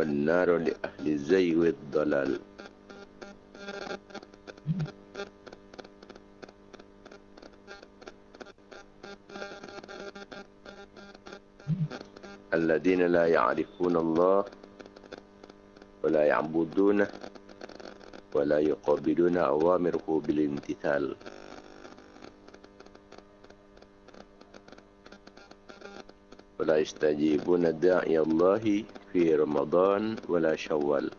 والنار لأهل الزي والضلال الذين لا يعرفون الله ولا يعبدونه ولا يقابلون أوامره بالامتثال. ولا يستجيبون داعي الله في رمضان ولا شوال.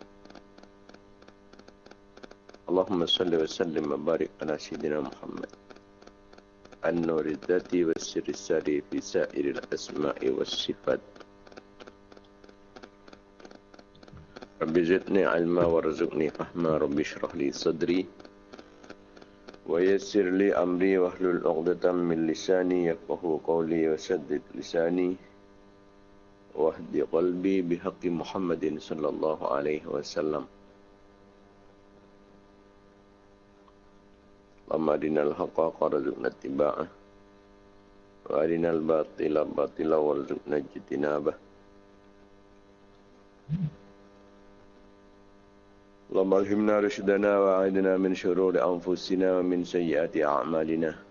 اللهم صل وسلم وبارك على سيدنا محمد. النور الذاتي والسر الساري في سائر الأسماء والصفات. رب زدني علما وارزقني فهما. رب اشرح لي صدري ويسر لي أمري واحلل عقدة من لساني يفقه قولي وسدد لساني. واهد قلبي بحق محمد صلى الله عليه وسلم. اللهم أرنا الحق وارزقنا اتباعه وأرنا الباطل باطلا وارزقنا اجتنابه. اللهم ألهمنا رشدنا وعيدنا من شرور أنفسنا ومن سيئات أعمالنا.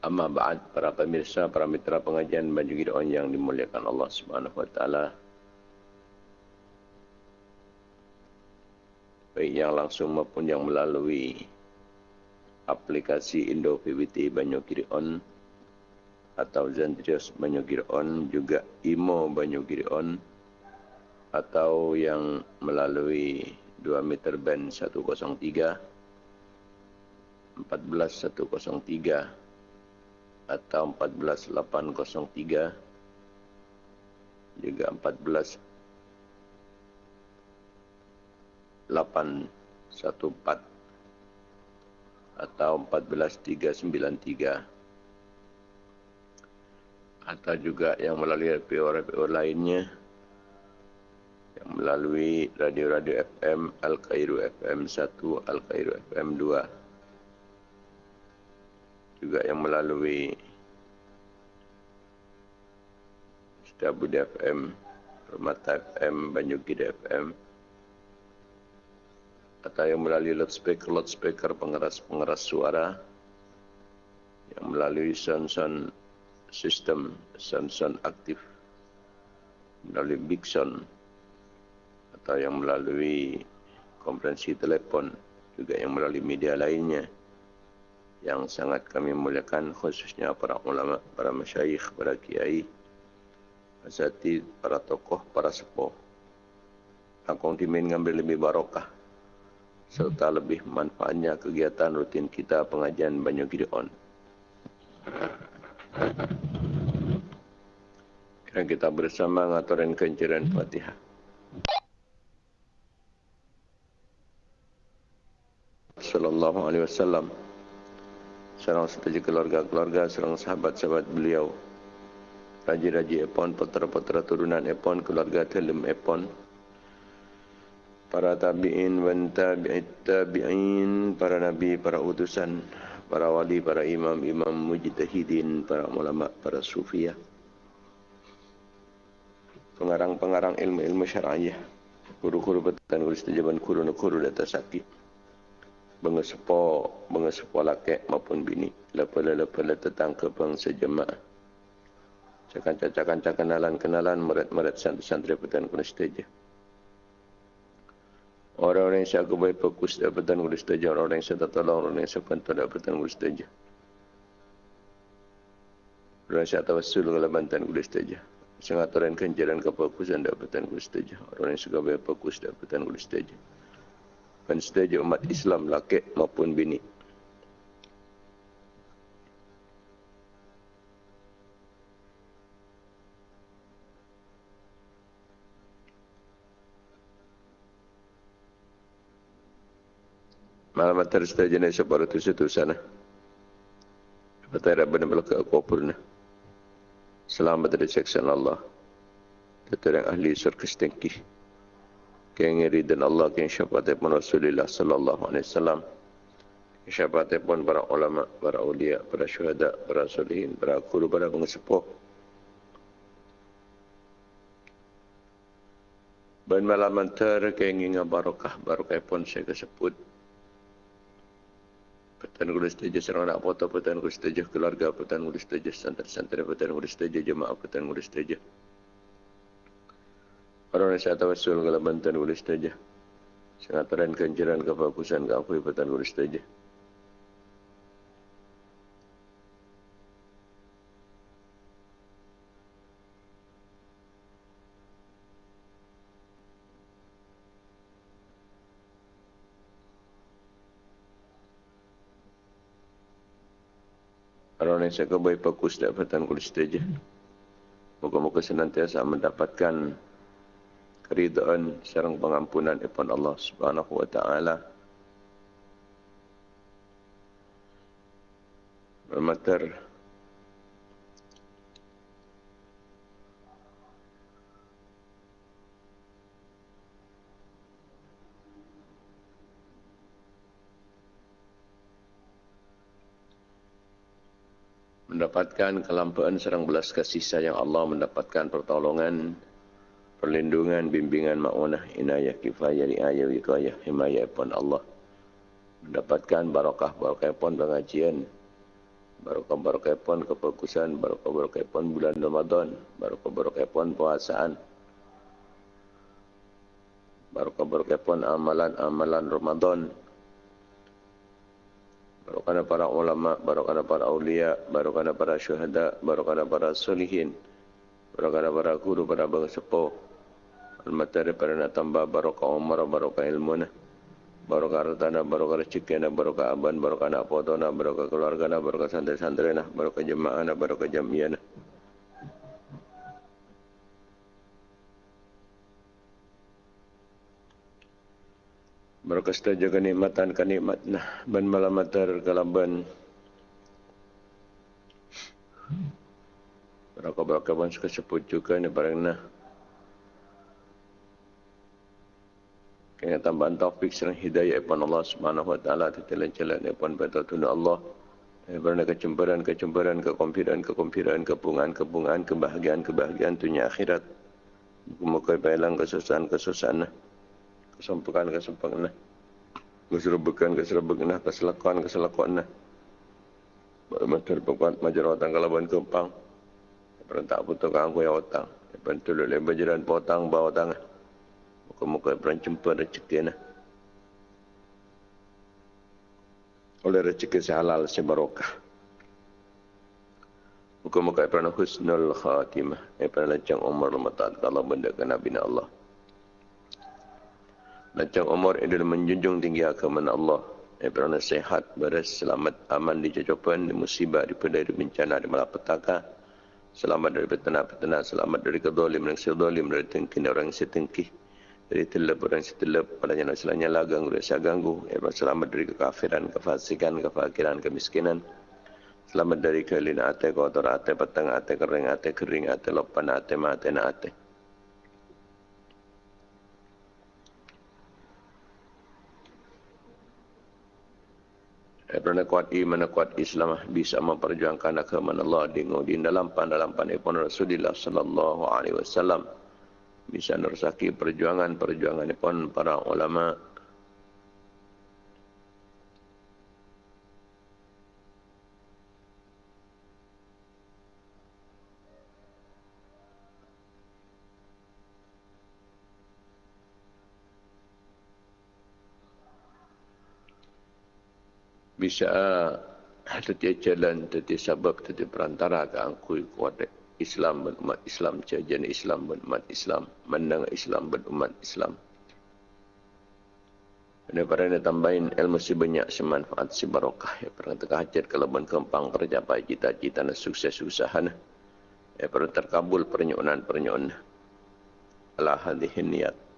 Amma ba'd para pemirsa, para mitra pengajian baju Gideon yang dimuliakan Allah Subhanahu wa taala. Baik yang langsung maupun yang melalui aplikasi Indo PBT Banyu Gideon atau Zentrios Banyu Gideon juga Imo Banyu Gideon atau yang melalui 2 meter band 103 14103 atau 14803 juga 14814 atau 14393 atau juga yang melalui RPO-RPO lainnya. Yang melalui radio-radio FM Al-Qairu FM 1, Al-Qairu FM 2 juga yang melalui Stabud FM Permata FM Banyugid FM atau yang melalui loudspeaker-loudspeaker pengeras-pengeras suara yang melalui sound-sound system, sound-sound aktif melalui big sound atau yang melalui konferensi telepon juga yang melalui media lainnya yang sangat kami muliakan khususnya para ulama, para masyayikh, para kiai, asatid, para tokoh, para sepuh. Akong dimin ngambil lebih barokah serta lebih manfaatnya kegiatan rutin kita pengajian Banyu Gideon. Dan kita bersama ngaturin kenciran Fatihah. sallallahu alaihi wasallam serang setuju keluarga-keluarga serang sahabat-sahabat beliau. Raja-raja epon putera-putera turunan epon keluarga telem epon. Para tabi'in wan tabi'in para nabi para utusan para wali para imam imam mujtahidin para ulama para sufiyah. Pengarang-pengarang ilmu-ilmu syar'iyah. Guru-guru betan guru istijaban guru-guru data sakit mengesepo mengesepo laki maupun bini. Lepala-lepala tetang ke bangsa jemaah. Cakan-cakan kenalan kenalan merat-merat santri-santri petan kuna stage orang-orang yang saya kebaik fokus dapatan kuna stage orang-orang yang saya tertolong orang yang saya bantu dapatan kuna stage orang saya tawassul ke bantan kuna stage sangat orang kenjaran kefokusan dapatan kuna stage orang yang saya kebaik fokus dapatan kuna stage setiap umat Islam laki maupun bini. Malam atar setiap jenis separuh itu situ sana. Betul benar-benar ke kubur Selamat dari seksan Allah. Tetap yang ahli surga setengkih keng ridhan Allah keng syafaat pun Rasulullah sallallahu alaihi wasallam syafaat pun para ulama para ulia para syuhada para solihin para guru para pengesepuh Ben malam antar kenging barokah barokah pun saya kesebut. Petan guru setuju serang anak foto, petan guru setuju keluarga, petan guru setuju santri-santri, petan guru setuju jemaah, petan guru setuju. Orang yang saya tawasul kalau bantuan guru setuju. Sengataran kenceran kefokusan keakui petan guru setuju. orang yang saya baik fokus dapatan kulis saja. Moga-moga senantiasa mendapatkan keridaan serang pengampunan daripada Allah Subhanahu wa taala. Bermater mendapatkan kelampaan serang belas kasih sayang Allah mendapatkan pertolongan perlindungan bimbingan maunah inayah kifayah riayah wikayah himayah pun Allah mendapatkan barakah barakah pun pengajian barakah barakah pun kefokusan barakah barakah pun bulan Ramadan barakah barakah pun puasaan barakah barakah pun amalan-amalan Ramadan barokah para ulama, barokah para aulia, barokah para syuhada, barokah para solihin, barokah para guru, para bangsa sepuh, al-matari para nak tambah barokah umar, barokah ilmu barokah hartana, barokah rezeki barokah aban, barokah anak foto barokah keluarga barokah santri-santri barokah jemaah barokah jamiah Berkasta jaga nikmatan kan nikmat nah ban malam matar kalaban. Berapa ban suka sebut juga ni barang nah. Kena tambahan taufik serang hidayah pun Allah Subhanahu wa taala tetalan jalan pun betul tuna Allah. Berna kecemburan, kecemburan, kekompiran, kekompiran, kepungan, kepungan, kebahagiaan, kebahagiaan dunia akhirat. Muka bayalang kesusahan, kesusahan. Nah kesempukan kesempukan keserebekan keserebekan keselakuan keselakuan Matur pekuat majerawatan kalaban kempang Perentak putuk angku yang otang Bantu lulus berjalan potang bawa tangan Muka-muka peran jumpa rezeki nah. Oleh rezeki sehalal sebarokah Muka-muka peran husnul khatimah Peran lancang umar lemah Kalau benda ke Nabi Allah macam umur adalah menjunjung tinggi agama Allah. Ibrahim sehat, beres, selamat, aman di jajapan, di musibah, di pedai, di bencana, di malapetaka. Selamat dari petana-petana, selamat dari kedolim, dari sedolim, dari tengki, dari orang yang setengki. Dari telep, orang setelep, padanya nak selanya lah, ganggu, rasa ganggu. Ibrahim selamat dari kekafiran, kefasikan, kefakiran, kemiskinan. Selamat dari kelina ate, kotor ate, petang ate, kering ate, kering ate, lopan ate, mate, na ate. Kerana kuat iman kuat Islam bisa memperjuangkan agama Allah di dalam dalam pun Rasulullah sallallahu alaihi wasallam bisa nersaki perjuangan perjuangan pun para ulama. Bisa setiap jalan setiap sebab setiap perantara ke angkui kuat Islam dan umat Islam jajan Islam dan umat Islam menang Islam dan umat Islam. Dan para ini tambahin ilmu si banyak semanfaat si barokah ya pernah terkajat kalau ben kempang tercapai cita-cita dan sukses usaha. Ya pernah terkabul pernyonan pernyonan ala hadihin niat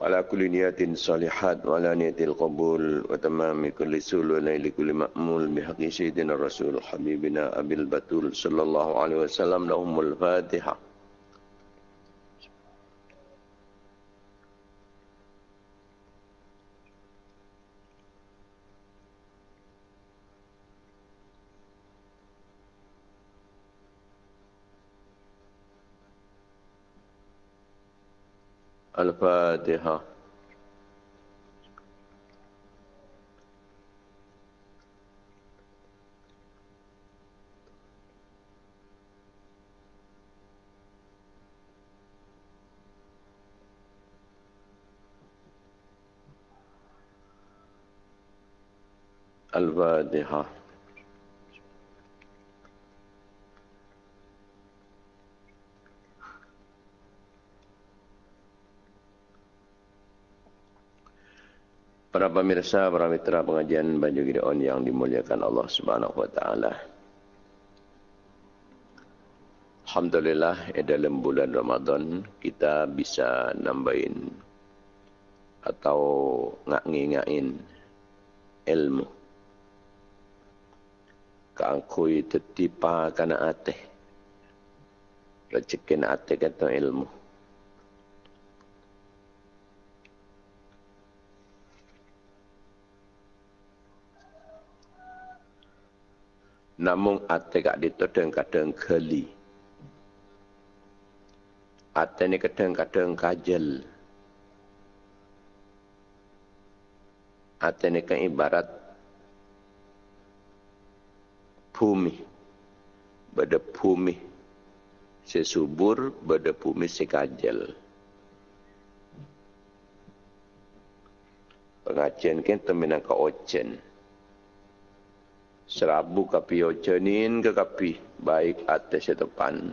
وعلى كل نيات صالحات وعلى نية القبول وتمام كل سول ونيل كل مأمول بحق سيدنا الرسول حبيبنا أبي البتول صلى الله عليه وسلم لهم الفاتحة الفاتحة. الفاتحة. Para pemirsa, para mitra pengajian Baju Gideon yang dimuliakan Allah Subhanahu wa taala. Alhamdulillah dalam bulan Ramadan kita bisa nambahin atau ngak-ngingain ilmu. Kangkui tetipa kana ateh. Rezekin ateh kata ilmu. Namun ate kak dito kadang-kadang keli. Ate ni kadang-kadang kajel. Ate ni kan ibarat bumi. Bada bumi sesubur, bada bumi sekajel. Pengajian kita minang ke ocen serabu kapi ocenin ke kapi? Baik atas setepan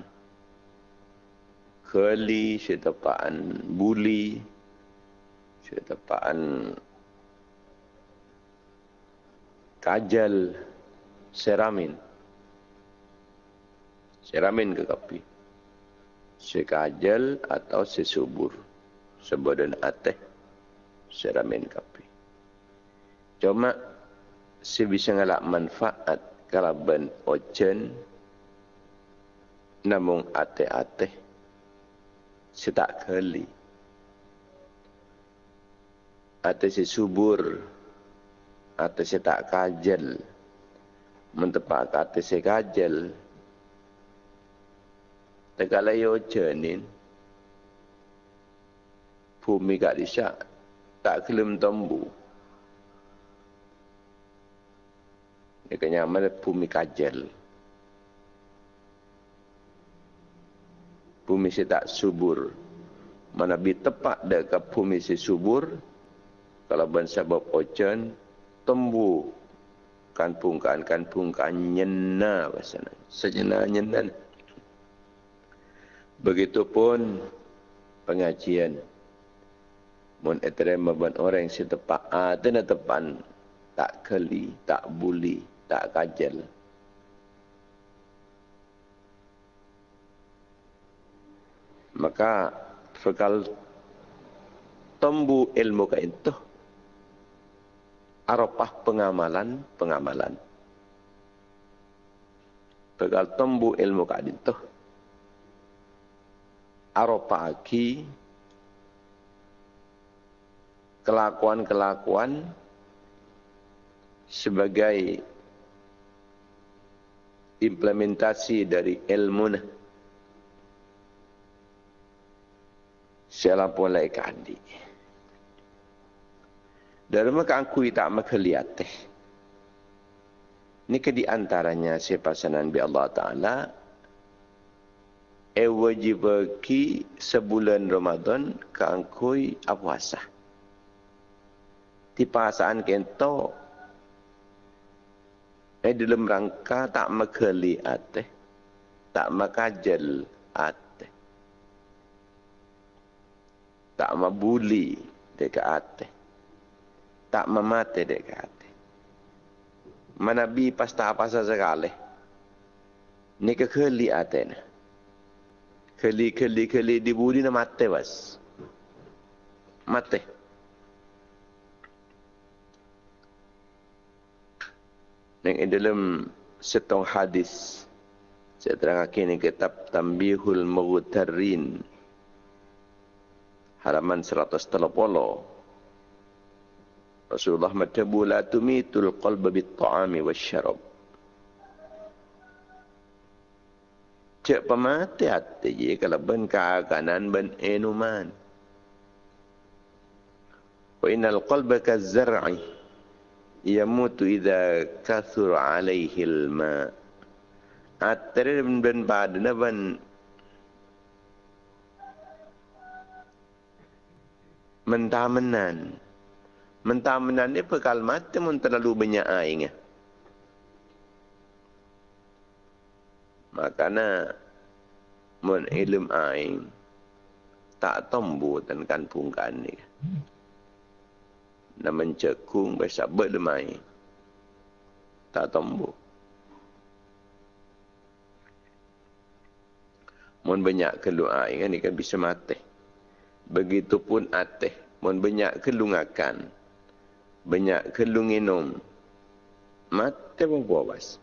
keli setepan buli setepan kajal seramin. Seramin ke kapi? Sekajal atau sesubur. Sebadan ateh seramin kapi. Cuma si bisa ngalak manfaat kalau ben ojen namun ate-ate si tak keli. Ate si subur ate si tak kajel. Mentepak ate si kajel. Tegala yo jenin. Bumi gak disyak tak kelim tombu Kena mana bumi kajel. Bumi si tak subur. Mana bi tepat dekat bumi si subur. Kalau bangsa sebab ocean, tembu kan pungkan kan pungkan nyena bahasa Sejena nyena. Begitupun pengajian. Mun etrema ban orang si tepat ada na tepan tak keli, tak buli, tak kajal. Maka fakal tembu ilmu ka itu. Arapah pengamalan pengamalan. Fakal tembu ilmu ka itu. Arapah aki kelakuan-kelakuan sebagai implementasi dari ilmu Siapa pun lain kandi. Dari maka aku tak maka lihat Ini ke di antaranya siapa sanan bi Allah Ta'ala. E wajib bagi sebulan Ramadan ke angkui apuasa. Di pasaan kento Eh dalam rangka tak makali ate. Tak makajal ate. Tak mabuli dekat ate. Tak memate dekat ate. Manabi pas tak apa sekali. Ni ke keli ate na. Keli keli keli dibuli na mate was. Mate. Mate. Yang dalam setong hadis saya terangkan ini kitab Tambihul Mughtarin halaman 130 Rasulullah matabu la tumitul qalba bit ta'ami wasyarab. Cek pemati hati je kalau ben kanan ben enuman innal qalba kazar'i yamutu idza kathur alaihi alma atare ben badna ban mentamenan mentamenan ni pekal mata mun terlalu banyak air makana mun ilm air tak tombu dan kan ni na mencekung biasa berlemai tak tombu mun banyak keluar kan ikan bisa mati. Begitupun ateh mun banyak kelungakan banyak kelunginum mati pun puas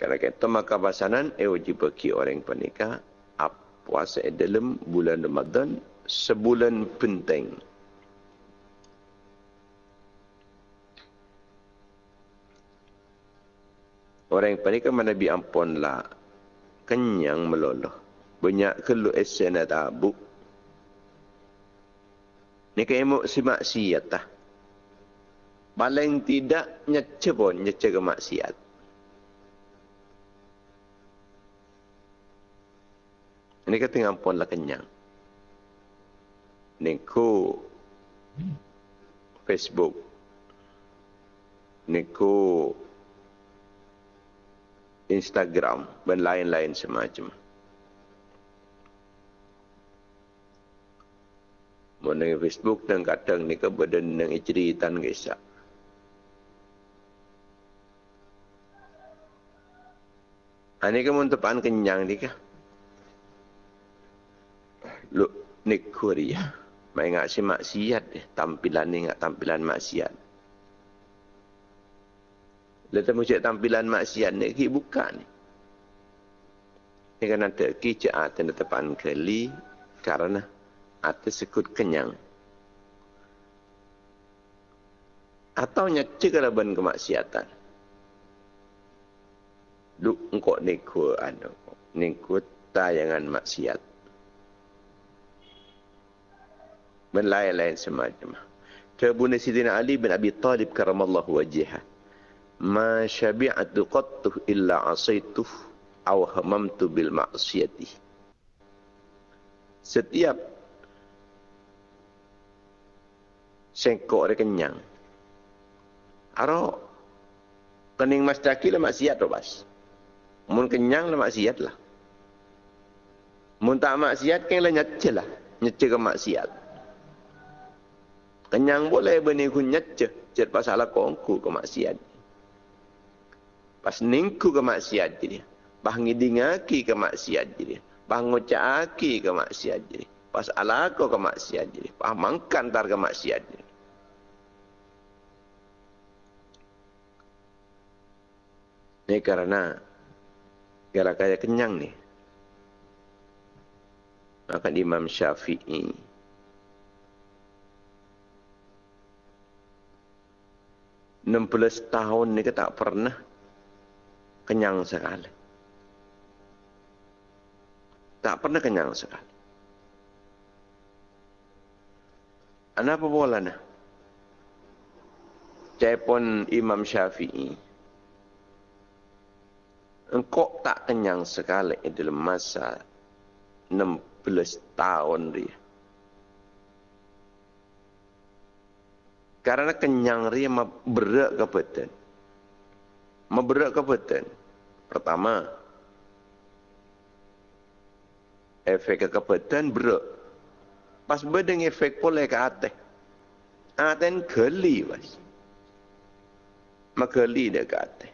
Kalau kita maka basanan, eh wajib bagi orang pernikah puasa dalam bulan Ramadan sebulan penting. Orang yang panik mana bi ampun lah kenyang meloloh. Banyak kelu esen ada abu. Ni kaya mau si maksiat tah. Paling tidak nyece pun nyece ke maksiat. Ini kata ngampun lah kenyang. Ini ku Facebook. Ini ku Instagram dan lain-lain semacam. Mengenai Facebook dan kadang ni kebadan yang cerita kisah. Ini kamu tepan kenyang ni kah? Lu nik kuria mai ngak si maksiat deh tampilan ni ngak tampilan maksiat Lepas mu tampilan maksiat ni ki buka ni. Ni kan ada ki cek aten depan kali karena atas sekut kenyang. Atau nyecek ben kemaksiatan. Lu engkau ni ku anu. Ni ku tayangan maksiat. Dan lain-lain semacam. Kebun Sidina Ali bin Abi Talib karamallahu wajihah. Ma syabi'atu qattuh illa asaituh aw hamamtu bil ma'siyati. Setiap sengkok dia kenyang. Aro kening mas daki lah maksiat tu bas. Mun kenyang lah maksiat lah. Mun tak maksiat kan lah nyece lah. Nyece ke maksiat. Kenyang boleh bani kunyat je. Cet pasal kongku ke maksiat. Pas ningku ke maksiat je dia. Bah ngidingaki ke maksiat je dia. Bah ngocaki ke maksiat je dia. Pas alako ke maksiat je dia. Bah mangkan tar ke maksiat je dia. Ini karena gara kaya kenyang ni. Maka Imam Syafi'i 16 tahun ni tak pernah kenyang sekali. Tak pernah kenyang sekali. Apa bola nah? Cepon Imam Syafi'i. Engkau tak kenyang sekali dalam masa 16 tahun dia. Karena kenyang ria berak ke beten. Memberak ke beten. Pertama, efek ke beten berak. Pas bedeng efek boleh ke atas. Aten geli, mas. Mageli dia ke atas.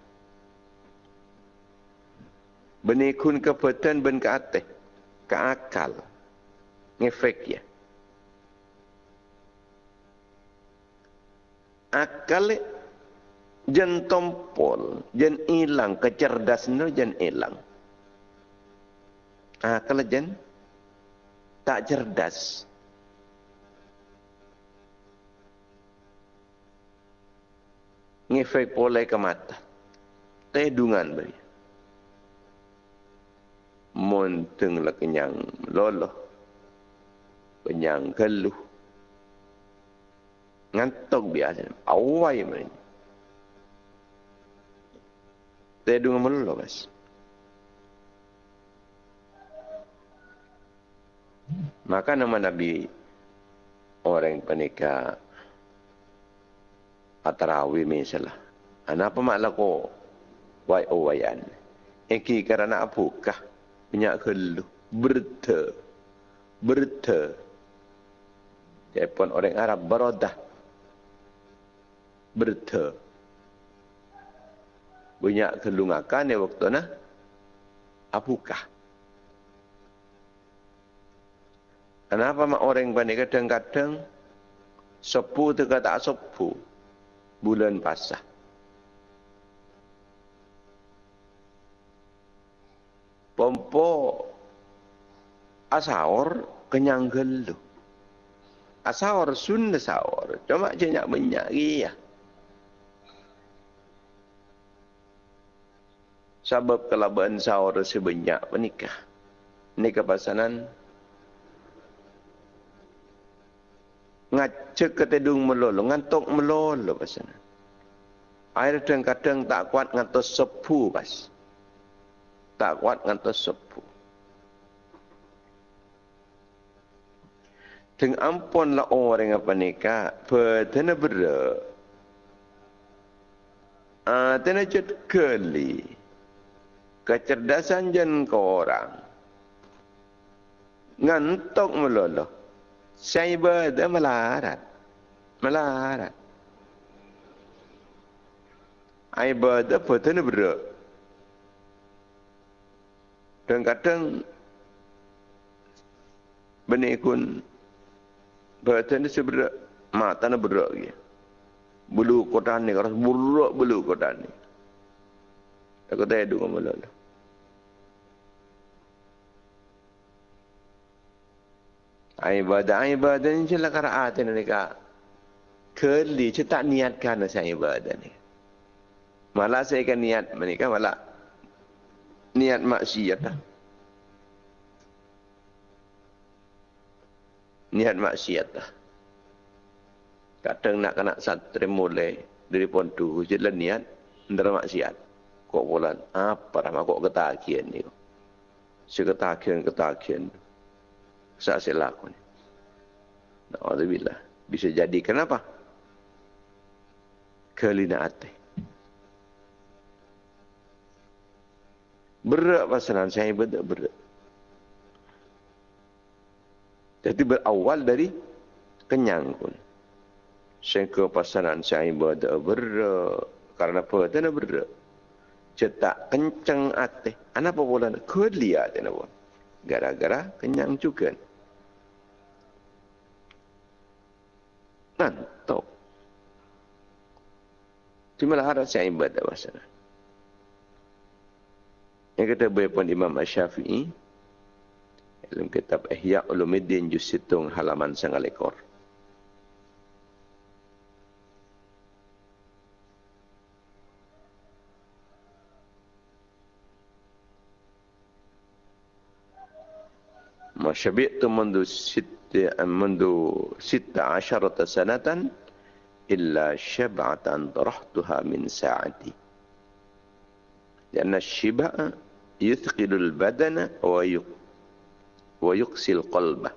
Benikun ke beten ben ke atas. Ke akal. Ngefek ya. Akal jen tompol, jen hilang kecerdasan jen hilang. Akal jen tak cerdas. Ngefek pole ke mata. Tedungan beri. monteng kenyang loloh kenyang keluh ngantok biasa awai men Teh dunga melulu bas. Maka nama Nabi orang penikah atarawi misalnya. Kenapa maklah ko wai owayan? Eki kerana apukah minyak kelu berta berta. Telepon orang Arab berodah berta. Banyak kelungakan ya waktu na apukah? Kenapa mak orang bani kadang-kadang sepu tu kata sepu bulan pasah. Pompo asaur kenyang gelu. Asaur sun asaur. Cuma jenyak banyak iya. Sebab kelaban sahur sebanyak menikah. Nikah pasanan ngacek ke tedung melolo, ngantok melolo pasana. Air kadang-kadang tak kuat ngantok sepu pas. Tak kuat ngantok sepu. Teng ampun lah orang apa nikah, petena bera. Ah, tena jet keli. Kecerdasan jen kau orang. Ngantok melolo. Cyber dia melarat. Melarat. Ibadah betul berat. Dan kadang benih kun betul ni seberat mata ni berat lagi. Bulu kotan ni kalau buruk bulu kotan ni. Aku tak ada dengan malam. Ibadah ibadah ni jelah karaat ni ka keli je tak niatkan saya ibadah ni. Malah saya kan niat menikah malah niat maksiat dah niat maksiat dah kadang nak kena santri mulai dari pontu jelah niat ndara maksiat. Kok bulan apa ramah kok ketakian ni seketakian ketakian saat saya lakukan. Alhamdulillah. Bisa jadi. Kenapa? Kelina hati. Berat pasaran saya berat berat. Jadi berawal dari kenyang pun. Sehingga pasaran saya berat berat. Karena apa? Tidak berat. Cetak kencang hati. Kenapa boleh? Kelihatan. Kenapa? Gara-gara kenyang juga. Ngantuk. Cuma lah harap saya ibadah bahasa. Yang kata berpun Imam Syafi'i dalam kitab Ihya Ulumuddin juz situng halaman sangalekor. ما شبعت منذ ست منذ ست عشرة سنة إلا شبعة طرحتها من ساعتي. لأن الشبع يثقل البدن ويقسي القلب.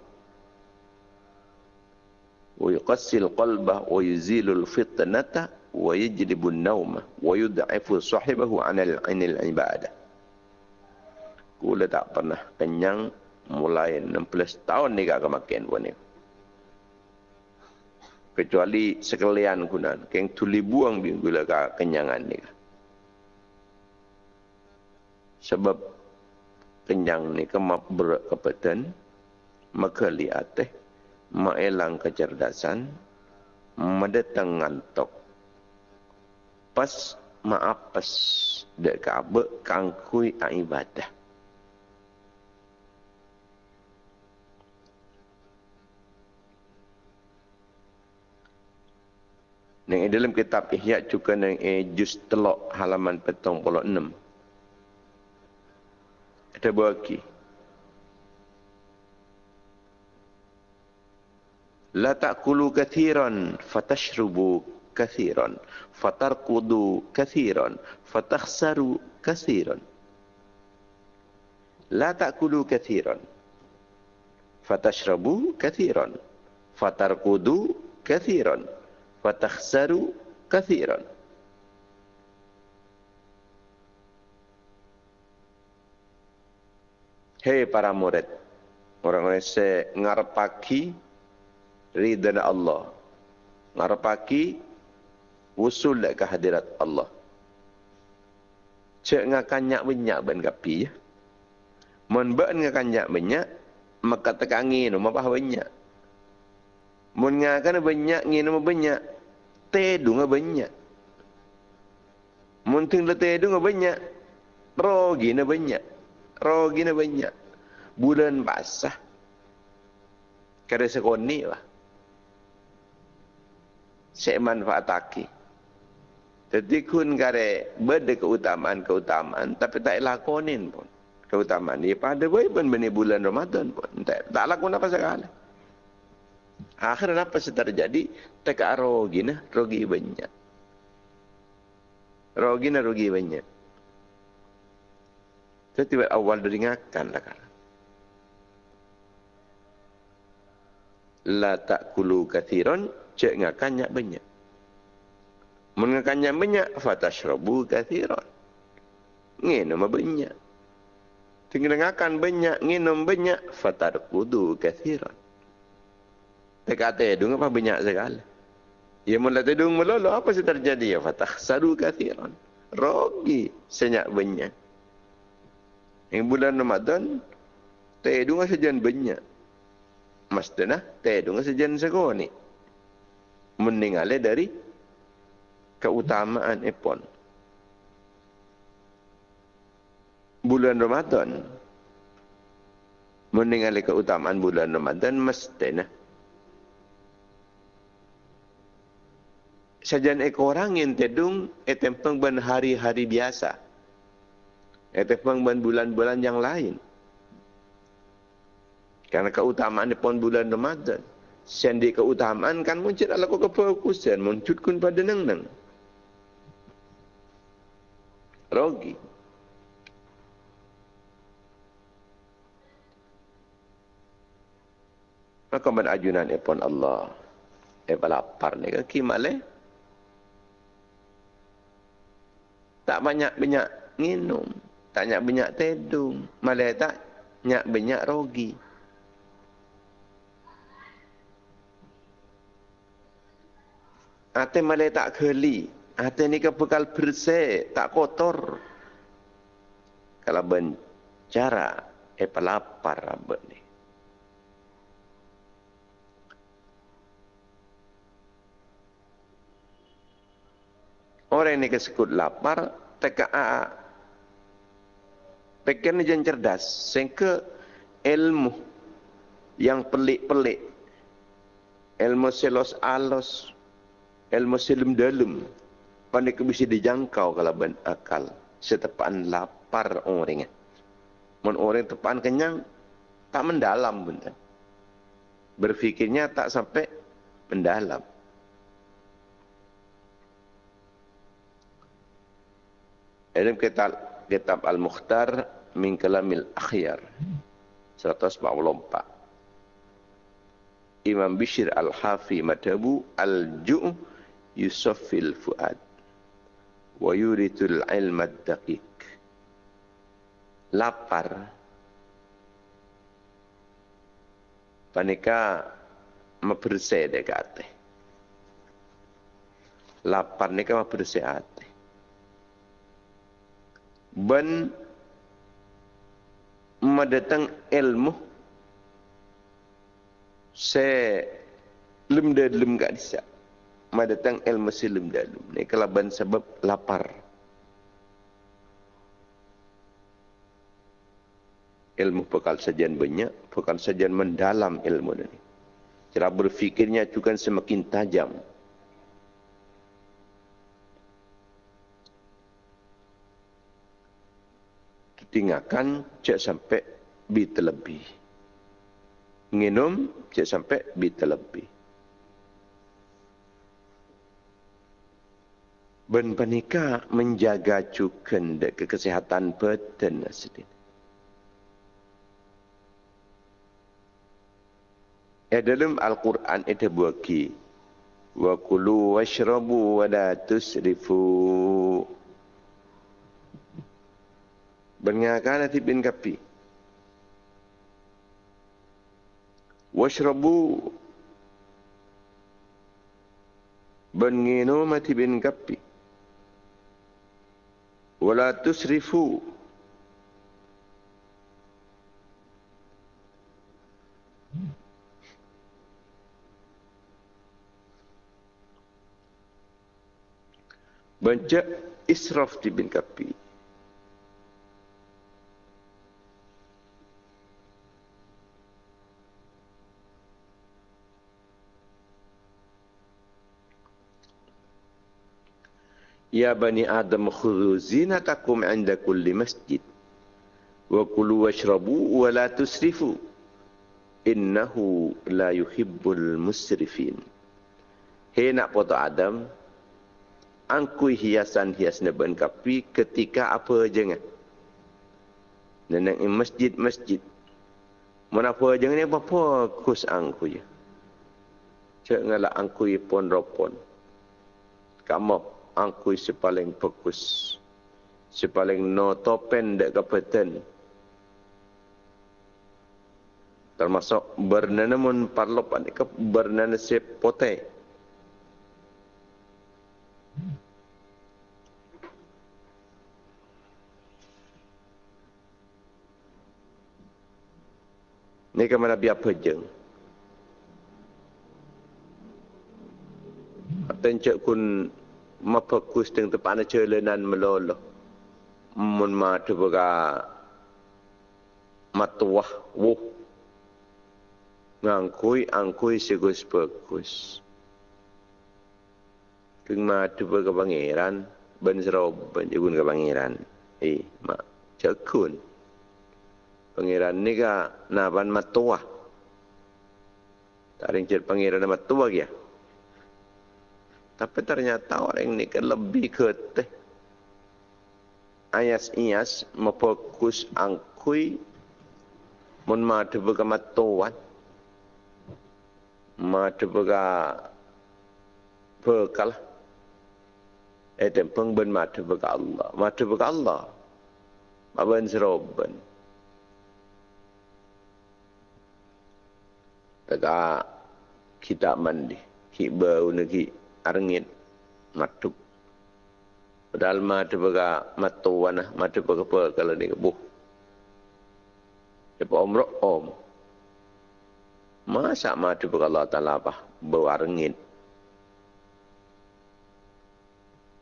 ويقسي القلب ويزيل الفطنة ويجلب النوم ويضعف صاحبه عن العبادة. قول tak pernah kenyang mulai 16 tahun ni kak kemakin pun ni. Kecuali sekalian kunan, keng tuli buang binggula kak kenyangan ni. Sebab kenyang ni kemak berat kepetan, maka lihat maelang kecerdasan, mendatang ngantok. Pas maaf pas dek kabel kangkui ibadah. Yang eh, dalam kitab Ihya juga yang eh, juz telok halaman petong puluh enam. Ada berlaki. La ta'kulu kathiran fatashrubu kathiran fatarkudu kathiran fatakhsaru kathiran. La ta'kulu kathiran fatashrubu kathiran fatarkudu kathiran fatakhsaru kathiran. Hei para murid, orang-orang saya ngarepaki ridha Allah. Ngarepaki usul ke hadirat Allah. Cek ngakanyak banyak ben kapi ya. Mun ben ngakanyak banyak, maka tekangi no mapah banyak. Mun ngakan banyak ngin banyak, tedu nga banyak. Mun ting le tedu nga banyak, rogi na banyak. Rogi na banyak. Bulan basah. Kada sekoni lah. Saya manfaataki. Jadi kun kare berde keutamaan-keutamaan tapi tak lakonin pun. Keutamaan ni pada baik pun bini bulan Ramadan pun. Tak, tak lakon apa sekali. Akhirnya apa yang terjadi? Teka rogi nah, rogi banyak. Rogi nah, rogi banyak. Saya tiba awal deringatkan lah kan. La ta'kulu kathiran, cek ngakan nyak banyak. Mengakan nyak banyak, fatashrabu kathiran. Nginum banyak. Tinggal ngakan banyak, nginum banyak, fatarkudu kathiran. Tak kata hidung apa banyak sekali. Ya mula hidung melolo, apa sih terjadi? Ya fatah sadu kathiran. Rogi senyak banyak. Yang bulan Ramadan, tedu nga sejan banyak. Tedu nga sejan segoni. Meninggalnya dari keutamaan epon. Bulan Ramadan, meninggalnya keutamaan bulan Ramadan, mas dana. Sejan ekorang yang tedung, etempeng ban hari-hari biasa. Ataupun bulan-bulan yang lain. Karena keutamaan pun bulan Ramadan. Sendi keutamaan kan muncul ala kau kefokusan. Muncul kun pada neng-neng. Rogi. Maka ajunan ipon Allah. Eh lapar ni ke kimale? Tak banyak-banyak minum. Tak nyak banyak tedung. Malah tak nyak banyak rogi. Hati malah tak keli. Hati ni ke bekal bersih. Tak kotor. Kalau bencara. Eh pelapar rambut ni. Orang ni kesekut lapar. Teka Pikir ni jangan cerdas. Sehingga ilmu yang pelik-pelik. Ilmu selos alos. Ilmu selim dalam. Panik bisa dijangkau kalau ben akal. Setepaan lapar orangnya. Mun orang tepaan kenyang, tak mendalam benda. Berfikirnya tak sampai mendalam. Ilmu kitab, kitab Al-Mukhtar min kalamil akhyar. 144 Imam Bishir Al-Hafi madhabu al-ju' yusaffil fuad. Wa yuritul ilma daqiq lapar. Panika membersih dekate lapar nika membersih hati ben madatang ilmu. Se lem de lem gak bisa madatang ilmu se lem de lem ni kelaban sebab lapar. Ilmu bekal sajian banyak bekal sajian mendalam ilmu ini cara berfikirnya juga semakin tajam Tinggalkan cek sampai bi terlebih. Nginum cek sampai bi terlebih. Ben penika menjaga cukan dek kesehatan badan sedih. Ya dalam Al-Quran e itu buat Wa kulu washrabu wa la tusrifu Bengakan nanti bin kapi. Washrabu Benginumati bin kapi. ولا تسرفوا Baca israf di bin kapi. Ya bani Adam khudhu zinatakum inda kulli masjid. Wa kulu washrabu wa la tusrifu. Innahu la yuhibbul musrifin. Hei nak foto Adam. Angkui hiasan-hias neban kapi ketika apa jangan. Neneng masjid-masjid. Mana apa jangan ni apa-apa kus angkui. Cak ngalak angkui pon ropon. Kamu angkui si paling bagus. Si paling no topen dek kapeten. Termasuk bernana mun parlop ani ke bernana si pote. Ni ke mana biar pejeng. Atencek kun mapakus teng tepat na celenan melolo. Mun ma tubaga matuah wo. Ngangkui angkui segus bagus keng ma tubaga pangeran ben sero ben jugun ke pangeran. Eh ma cekun. Pangeran ni ka naban matuah. Taring cet pangeran matuah ya tapi ternyata orang ini kan lebih keteh. Ayas ias memfokus angkui mun madu bega matuan. Madu bega bekal. Itu pengben madu bega Allah. Madu bega Allah. Maben seroben. Tegak kita mandi. Kita bau negeri arngit matuk padahal mata baga matuan mata baga apa kalau ni kebuh Depa umroh om. Masa mata baga Allah Ta'ala apa? Berwarngit.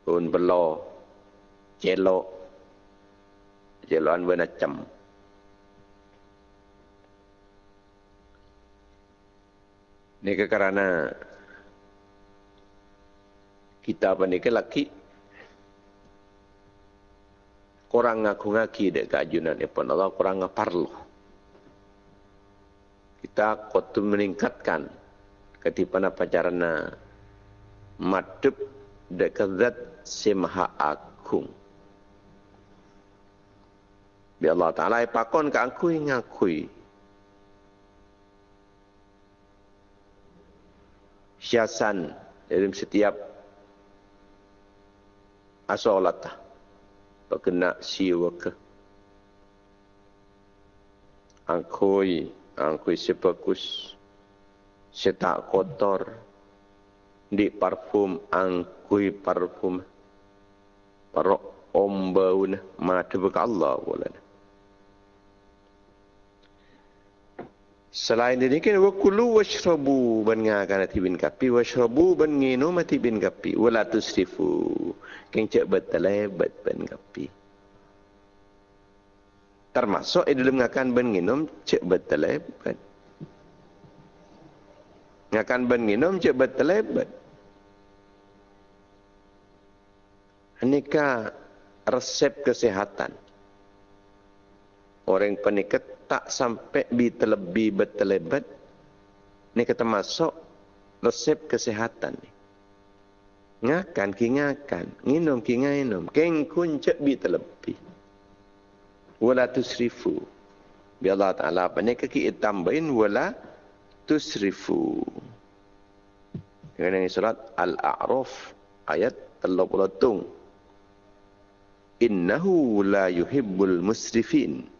Pun belo. Celo. Celoan bernacam. Ini kerana kita pandai laki. Kurang ngaku ngaki dek kajunan epon Allah kurang ngaparlo kita kotu meningkatkan ketipan apa carana madep dek kezat semaha agung. Bi Allah Ta'ala pakon ke angkui ngakui. Siasan dalam setiap asolata pagkena siwa ka angkoy angkoy si bagus si tak kotor. Di parfum angkoy parfum. Para ombau na mata baka Allah wala Selain ini kan wakulu washrabu ban ngakan ati bin kapi washrabu ban ngino mati bin kapi wala tusrifu. Keng cek betale bet kapi. Termasuk di dalam ngakan ban nginom cek betale bet. Ngakan ban nginom cek betale bet. Anika resep kesehatan. Orang penikat tak sampai bi terlebih bertelebat ni kata masuk resep kesehatan ni Ngakan ki ngakan, nginum ki nginum. Keng kun cek bi terlebih. Wala tusrifu. Bi Allah Ta'ala apa ni kaki tambahin wala tusrifu. Dengan surat Al-A'raf ayat 30. Innahu la yuhibbul musrifin.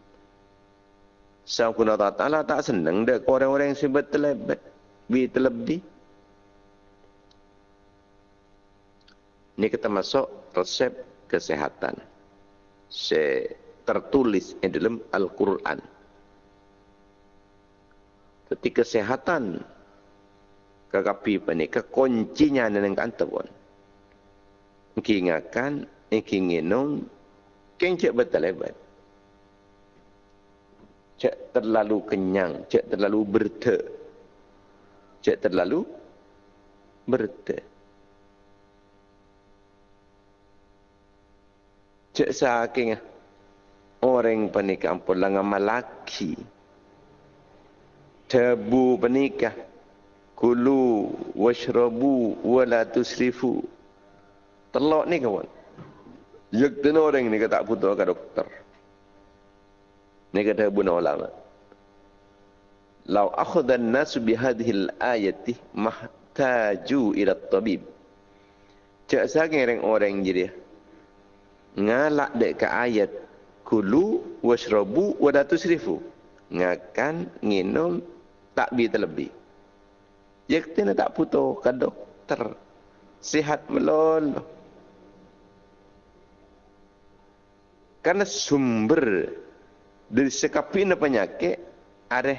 Sang kuna Ta'ala tak senang dek orang-orang yang sebut terlebih. Bi terlebih. Ini kita masuk resep kesehatan. Se tertulis di dalam Al-Quran. Jadi kesehatan kekapi ini kekuncinya dengan kantapun. Ingingakan, inginginung, kencik betul lebat. Cek terlalu kenyang, cek terlalu berte. Cek terlalu berte. Cek saking orang penikah pun langan malaki. Tebu penikah. Kulu washrabu wala tusrifu. Telok ni kawan. Yak tena orang ni kata putus ke dokter. Ni kata bunuh ulama. Lau akhudan nasu bihadihil ayati mahtaju ila tabib. Cak saking orang-orang jadi ngalak dek ke ayat kulu washrabu wala tusrifu ngakan nginum tak bi terlebih. Kena tak putus ke dokter sihat melol karena sumber dari sekapina penyakit ada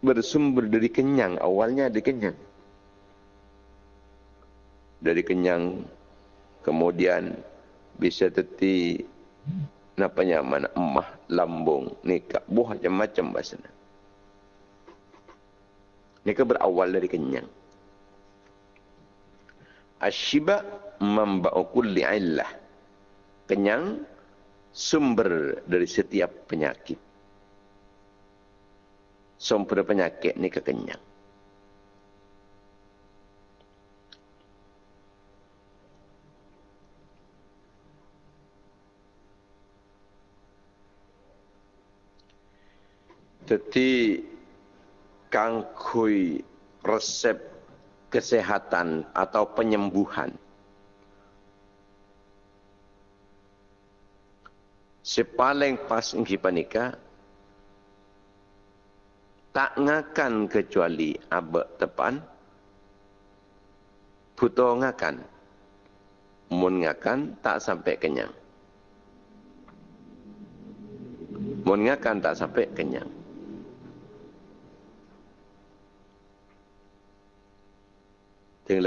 bersumber dari kenyang. Awalnya dari kenyang. Dari kenyang kemudian bisa teti napa nyaman emah lambung nikah buah macam-macam bahasa nikah berawal dari kenyang. Asyiba memba'u kulli illah. Kenyang sumber dari setiap penyakit sumber penyakit ni kekenyang Jadi kangkui resep kesehatan atau penyembuhan. Si paling pas ngki panika tak ngakan kecuali abek tepan buto ngakan. Mun ngakan tak sampai kenyang. Mun ngakan tak sampai kenyang. Ting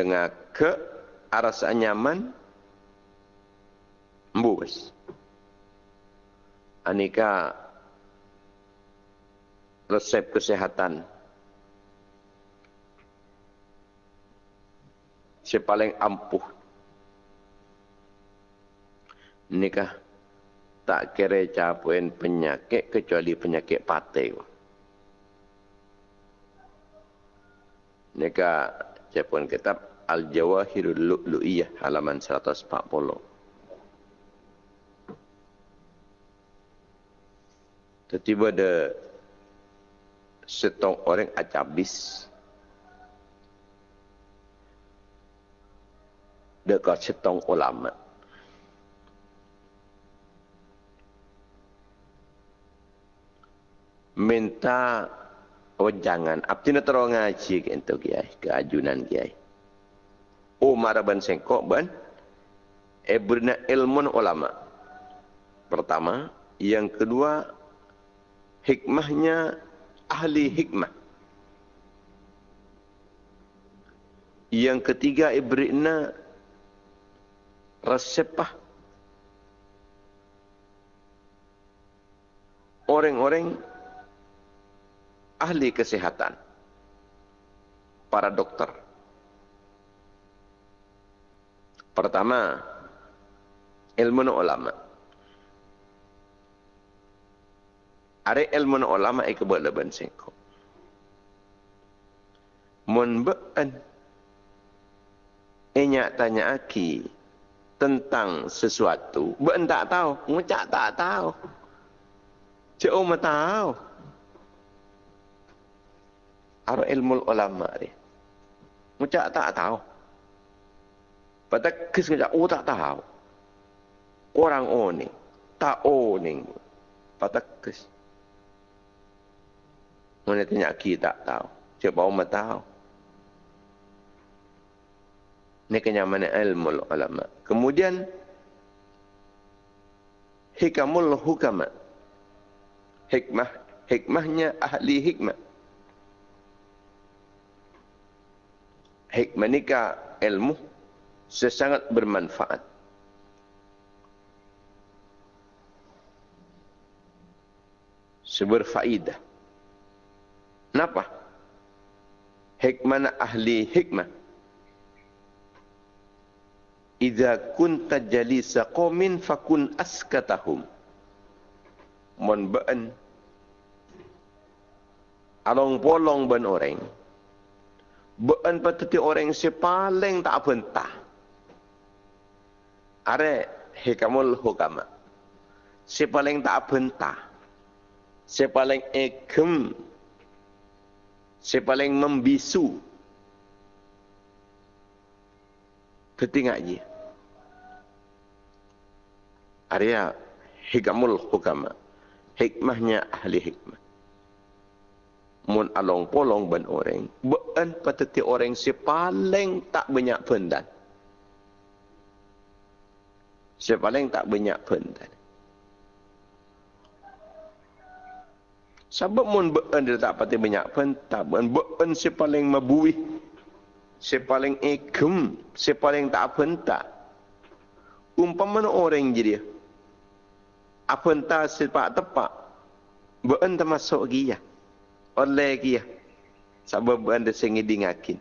ke arasa nyaman mbus. Anika resep kesehatan. Si paling ampuh. Nikah tak kira capuin penyakit kecuali penyakit patai nikah Jepun kitab Al-Jawahirul Lu'lu'iyah halaman 140. Tiba-tiba ada setong orang acabis dekat setong ulama. Minta Oh jangan. Abdi nak terang ngaji ke itu kiai. Keajunan kiai. Oh maraban sengkok ban. Ebrina ilmu ulama. Pertama. Yang kedua. Hikmahnya ahli hikmah. Yang ketiga ibrina resepah orang-orang ahli kesehatan, para dokter. Pertama, ilmu ulama. Ada ilmu ulama yang kebuat leban singkong. Mun be'an. Enyak tanya aki tentang sesuatu. Ben tak tahu. Ngucak tak tahu. Cik Umar tahu. Ada ilmu ulama dia. Ngucak tak tahu. Pada kes ngucak, oh tak tahu. Orang ni. Tak ni. Pada kes. Mana tanya aki tak tahu. Cik Umar tahu. Ini kenyamanan ilmu ulama. Kemudian hikamul hukama. Hikmah, hikmahnya ahli hikmah. Hikmah nikah ilmu sesangat bermanfaat. Seberfaidah. Kenapa? Hikmah ahli hikmah. Idza kunta jalisa qaumin fakun askatahum. Mon baan along polong ban orang. Baan patati orang si paling tak bentah are hikamul hukama. Si paling tak bentah si paling ekem si paling membisu ketingak je Arya hikamul hukama. Hikmahnya ahli hikmah. Mun along polong ban orang. Bukan patati orang si paling tak banyak pendan. Si paling tak banyak pendan. Sebab mun bukan dia tak pati banyak pendan. Bukan si paling mabuih. Si paling ikum. Si paling tak pendan. Umpama orang je dia apa entah sepak tepak bukan termasuk lagi ya oleh lagi ya sebab bukan ada sengi dingakin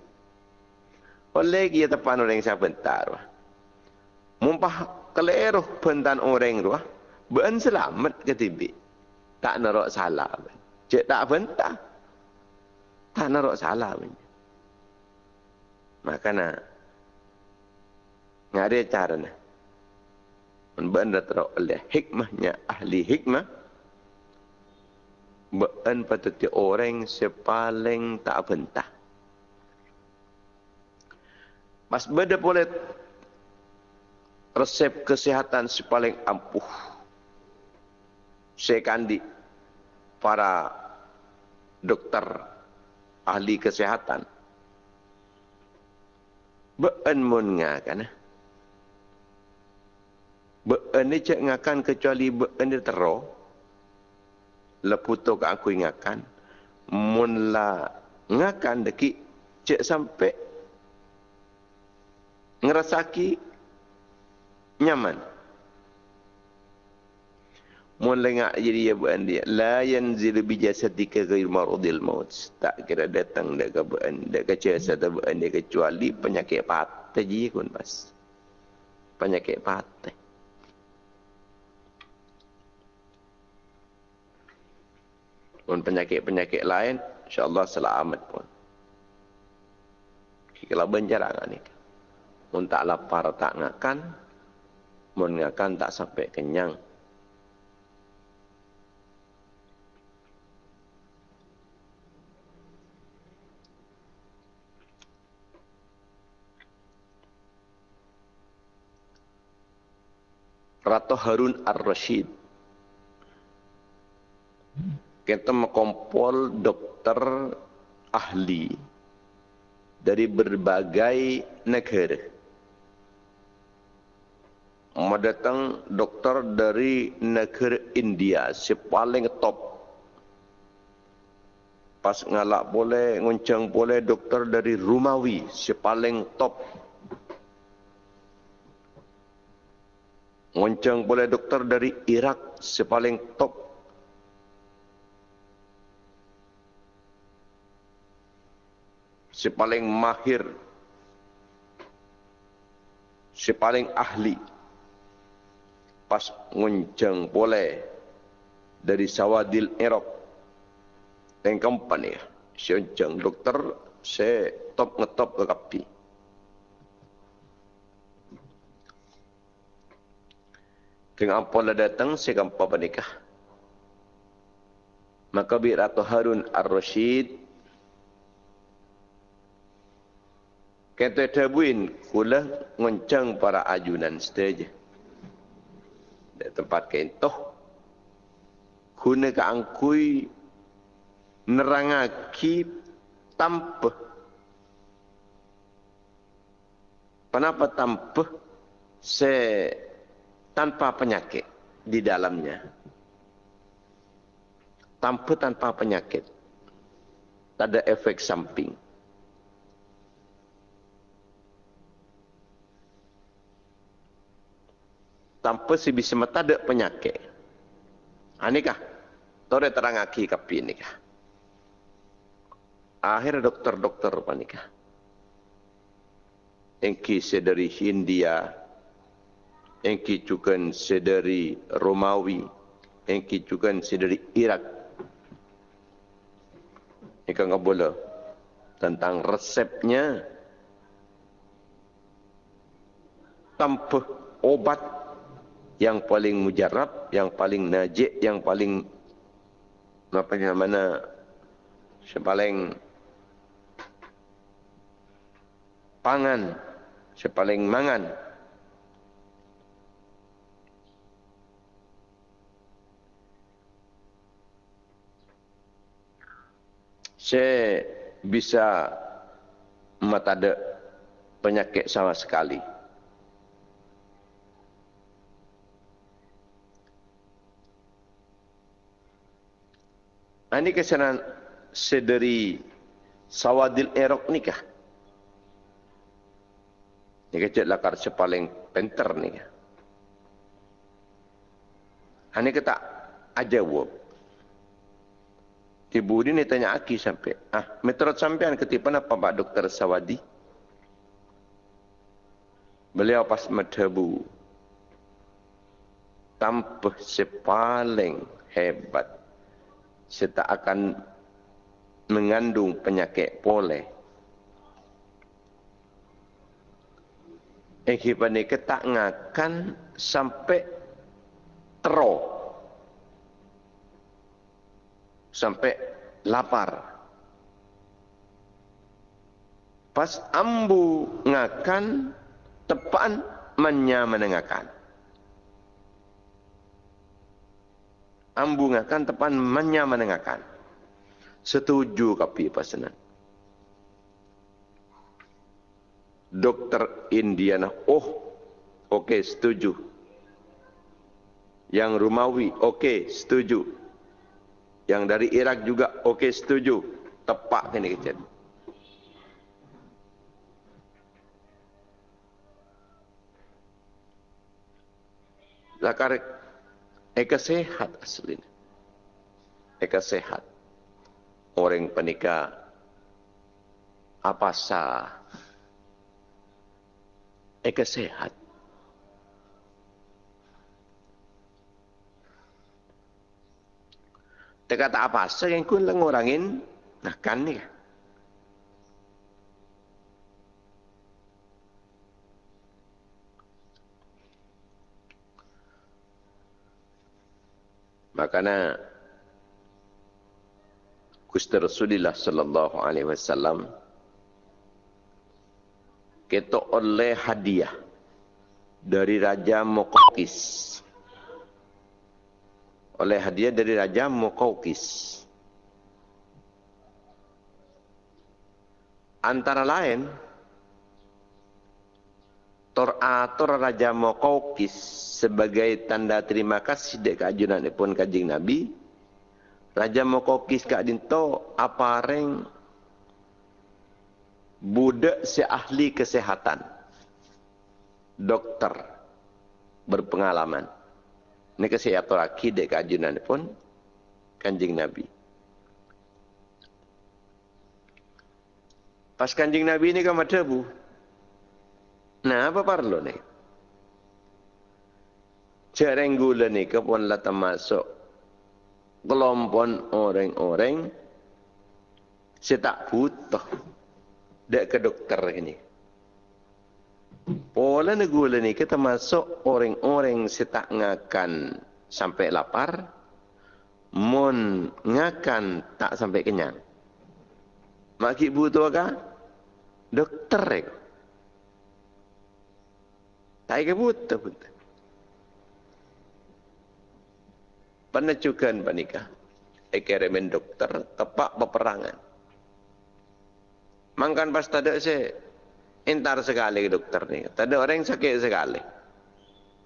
oleh lagi ya tepan orang siapa entar mumpah keleruh pentan orang tu bukan selamat ke tibi tak narok salah cek tak bentah tak narok salah makanya nggak ada cara nah benda teruk oleh hikmahnya ahli hikmah. Bukan patut orang sepaling tak bentah mas beda boleh resep kesehatan sepaling ampuh. Sekandi para dokter ahli kesehatan bukan mun ngakan eh? Ini cek ngakan kecuali ini tero. Leputo ke aku ingatkan. Mula ngakan deki cek sampai ngerasaki nyaman. Mula ngak jadi ya buan dia. La yanzil bi jasadika ghair marudil maut. Tak kira datang dak ke buan dak ke jasad buan dia kecuali penyakit patah je kun pas. Penyakit patah. pun penyakit-penyakit lain insyaallah selamat pun kalau benjarang ni mun tak lapar tak ngakan mun ngakan tak sampai kenyang Ratu Harun Ar-Rashid kita mengkompol dokter ahli dari berbagai negara. Mau datang dokter dari negara India, si paling top. Pas ngalak boleh, nguncang boleh dokter dari Rumawi, si paling top. Nguncang boleh dokter dari Irak, si paling top. si paling mahir, si paling ahli, pas nguncang boleh dari Sawadil Erop, dan company, si nguncang dokter, top ngetop ke kapi. Dengan pola datang, saya akan pernikah. Maka bi Ratu Harun Ar-Rashid kata tabuin kula ngoncang para ajunan saja. Di tempat kentoh guna ka angkui nerangaki tanpa Kenapa tanpa se tanpa penyakit di dalamnya? Tanpa tanpa penyakit. Tak ada efek samping. Tanpa si bisa ada penyakit. Anikah? Tore terang aki kapi nikah. Akhir dokter-dokter panikah engki sedari Hindia, engki juga sedari Romawi, engki juga sedari Irak. Ika nggak boleh tentang resepnya tanpa obat yang paling mujarab, yang paling najik, yang paling apa yang paling pangan saya paling mangan. Saya bisa mata ada penyakit sama sekali. Ini kesanan sederi sawadil erok nikah. Ni kecil lah karsa paling penter ni. Ini kata aja wop. Ibu ni ni tanya aki sampai. Ah, meterat sampean ketipan apa Pak Dokter Sawadi? Beliau pas medhebu. Tanpa sepaling hebat. Saya akan mengandung penyakit poleh. kehidupan ini tak ngakan sampai tero. Sampai lapar. Pas ambu ngakan, tepan menyamanengakan. Ambu ngakan, tepan menyamanengakan. Setuju kapi pasanan. Dokter Indiana. Oh, oke okay, setuju. Yang Rumawi, oke okay, setuju. Yang dari Irak juga, oke okay, setuju. Tepak ini kecil. Lakar eka sehat asli. Eka sehat. Orang penikah apa sah Eka sehat. Dia kata apa saja yang kun nah kan ni. Makanya Gusti Rasulullah sallallahu alaihi wasallam kita oleh hadiah dari Raja Mokokis. Oleh hadiah dari Raja Mokokis. Antara lain, Torator Raja Mokokis sebagai tanda terima kasih dek kajunan pun kajing Nabi. Raja Mokokis kak dinto apa reng budak si ahli kesehatan dokter berpengalaman ini kesehatan lagi dek kajian pun kanjing nabi. Pas kanjing nabi ini kan ada bu nah apa perlu nih Jarang gula ni kepun lah termasuk kelompok orang-orang saya tak butuh. Dek ke dokter ini. Pola negula ni kita masuk orang-orang setak ngakan sampai lapar, mon ngakan tak sampai kenyang. Mak ibu tu apa? Dokter rek. Tak ke buta pun. Penecukan panika. Ekeremen dokter tepak peperangan. Mangkan pas tadi saya entar sekali dokter ni. Tadi orang sakit sekali.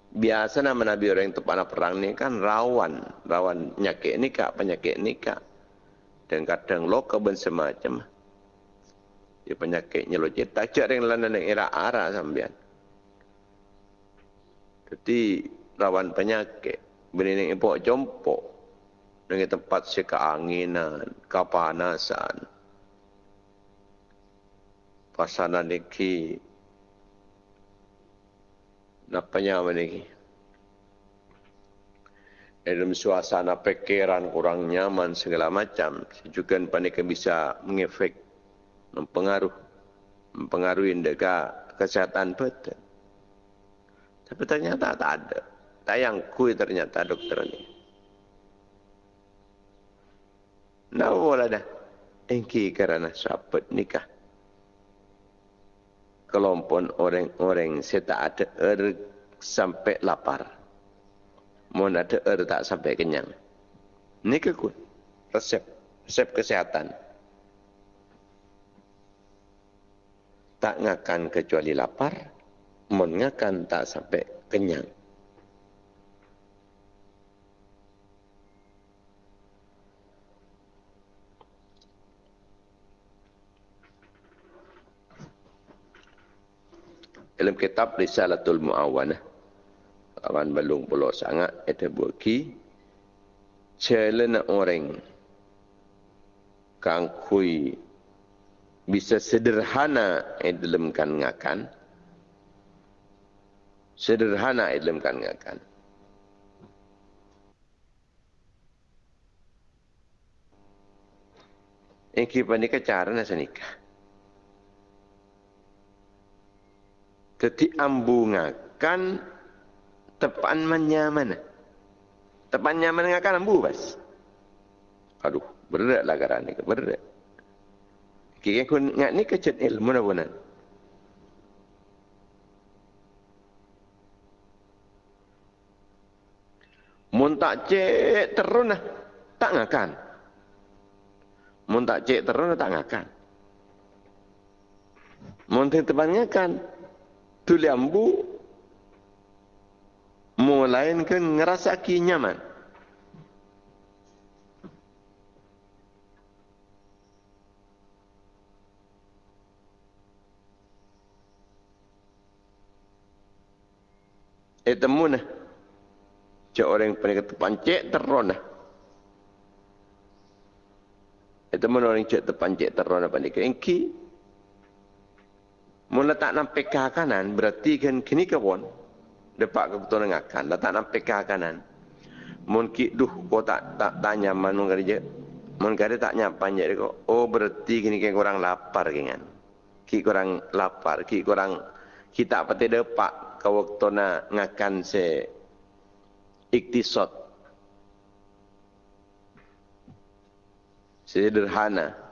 Biasa nama Nabi orang itu panah perang ni kan rawan. Rawan nyakit nikah, penyakit nikah. Dan kadang loka ben semacam. Ya penyakit nyelocit. Tak cak yang lain yang era arah sambian. Jadi rawan penyakit. Bini ni ipok jompok. Dengan tempat sekaanginan, kepanasan. Pasanan niki napanya meniki. Dalam suasana pikiran kurang nyaman segala macam, juga panik bisa mengefek, mempengaruh, mempengaruhi deka kesehatan betul. Tapi ternyata tak ada. Tayang kui ternyata dokter ini. Nah, boleh dah. Engki kerana sahabat nikah kelompok orang-orang saya tak ada er sampai lapar. Mohon ada er tak sampai kenyang. Ini kekut. Resep. Resep kesehatan. Tak ngakan kecuali lapar. Mohon ngakan tak sampai kenyang. Dalam kitab Risalatul Muawanah awan belum pulau sangat ada buki challenge orang kang kui bisa sederhana dalam kan ngakan sederhana dalam kan ngakan Ini kita cara nasa nikah. Jadi ambungakan tepan mana? Tepan mana akan ambu bas. Aduh, berat lah kerana ni. Berat. Kira aku ingat ni kecet ilmu nak bunan. Mun tak cek terus lah. Tak ngakan. Mun tak cek terus lah tak ngakan. Mun tepan ngakan tu lembu melainkan ngerasa ki nyaman Eh temu nah. Cak orang pernah kata pancik terona. Eh temu orang cak terpancik terona panik. Engki Mula tak nampak ke kanan, berarti kan kini kawan. Depak ke betul akan. Dah tak nampak ke kanan. Mungkin, duh, kau tak tak tanya mana kerja. Mungkin tak nyapa je. Oh, berarti kini kan kurang lapar kan. Ki kurang lapar. Ki kurang, kita pati depak ke waktu nak ngakan se iktisot. Sederhana.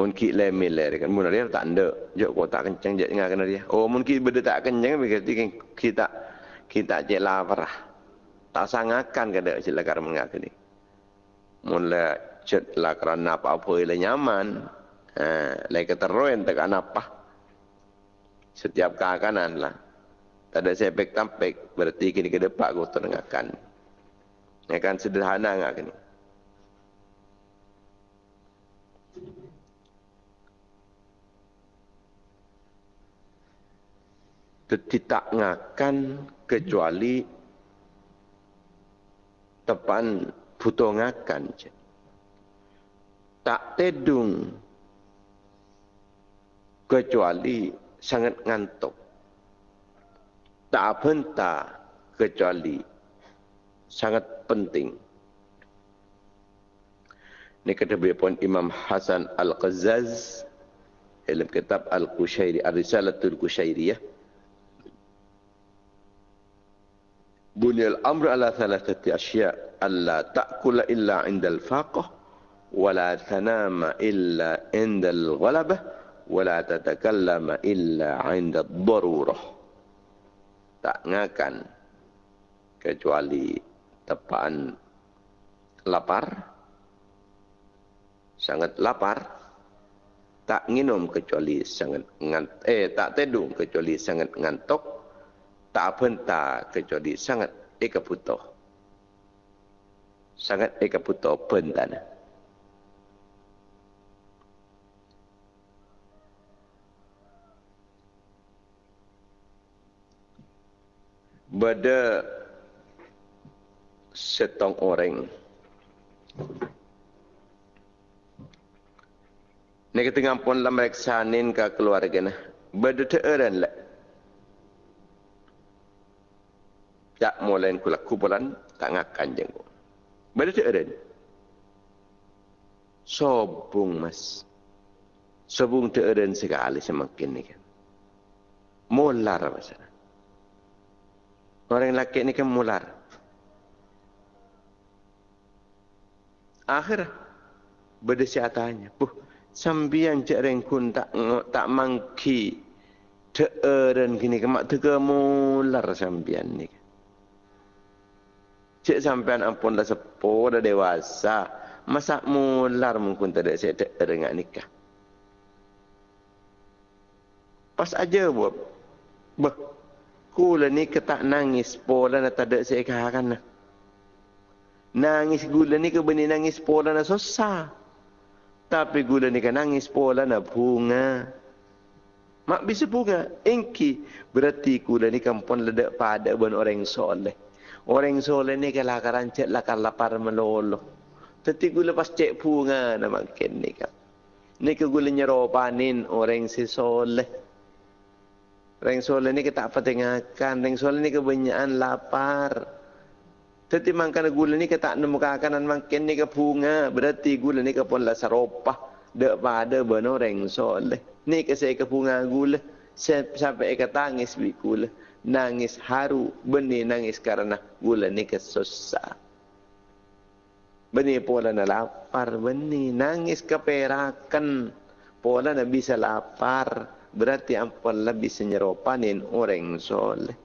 Mungkin lemil lah kan. Mungkin dia tak ada. Jok kau tak kencang je dengar kena dia. Oh mungkin benda tak kencang. Berarti kan kita kita je lapar. Tak sangakan kada cik lakar mengaku ni. Mula cik lakar apa apa ila nyaman. Ha, lai keteruan tak apa. Setiap keakanan lah. Tak ada sepek tampek. Berarti kini ke depan kau terdengarkan. Akan sederhana ngak ni. Tidak ngakan kecuali tepan butuh ngakan. Tak tedung kecuali sangat ngantuk. Tak benta kecuali sangat penting. Ini kata pun Imam Hasan Al-Qazaz dalam kitab Al-Qushairi, Ar-Risalatul Qushairiyah. Bunyal amr ala thalathati asya' alla ta'kula illa indal faqah wa la tanama illa indal ghalabah wa la tatakallama illa indal darurah. Tak ngakan kecuali tepaan lapar sangat lapar tak minum kecuali sangat ngant eh tak tidur kecuali sangat ngantuk tak penta kecuali sangat eka puto sangat eka puto pentana pada setong orang Ni kita ngampun lah sanin ke keluarga nah. Berdeteren lah. Tak mulai kula kuburan, tak ngakan jenguk. Berdeteren. Sobung mas. Sobung teren sekali semakin ni kan. Mular masalah. Orang lelaki ni kan mular. Akhir. Berdesiatannya. Puh sambian cek rengkun tak tak mangki teeren kini kemak tega mular sambian ni cek sampean ampun dah sepuh dah dewasa masa mular mungkin tak ada saya teeren ngak nikah pas aja buat bah kula ni ketak nangis pola nak tak ada saya kahakan nangis gula ni ke benih nangis pola nak susah tapi gula ni kan nangis pola nak bunga. Mak bisa bunga. Engki. Berarti gula ni pun ledak pada buat orang soleh. Orang soleh ni kan lakaran cek lakar lapar melolo. Tapi gula pas cek bunga nak makin ni kan. Ni ke gula nyeropanin orang si soleh. Orang soleh ni kita apa tengahkan. Orang soleh ni kebanyakan lapar. Tetapi makan gula ni kita nemu kanan makin ni ke bunga. Berarti gula ni ke pun lah seropah. Dek pada benar orang soleh. Ni ke saya ke bunga gula. Sampai ke tangis bi gula. Nangis haru. Benih nangis karena gula ni ke susah. Benih pola na lapar. Benih nangis keperakan. Pola na bisa lapar. Berarti ampun lah bisa nyeropanin orang soleh.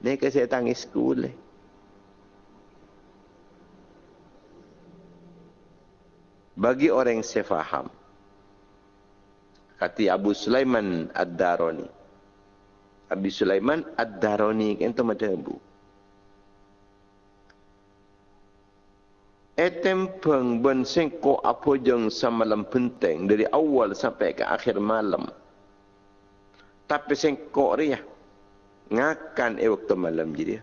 Ni saya tangis gula. bagi orang yang saya faham kata Abu Sulaiman Ad-Darani Abu Sulaiman Ad-Darani kan tu macam Abu Etem peng ben sengko apa jeng semalam penting dari awal sampai ke akhir malam. Tapi sengko dia ngakan e waktu malam jadi.